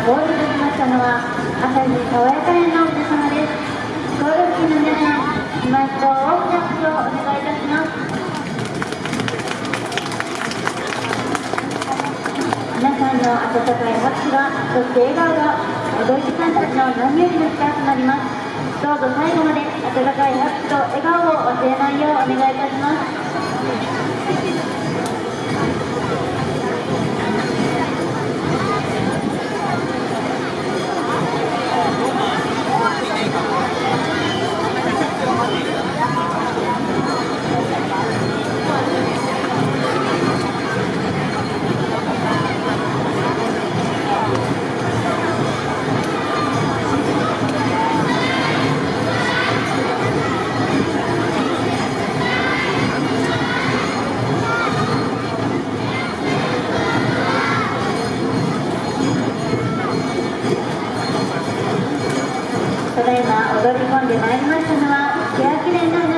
ゴールできましたのは朝日爽やか園の皆様ですゴール付近の皆さん今一度大きな拍手をお願いいたします。皆さんの温かい拍手がそして笑顔が踊り手さんたちの何よりの力となりますどうぞ最後まで温かい拍手と笑顔を忘れないようお願いいたします。込んでまいりましたのは欅連の皆様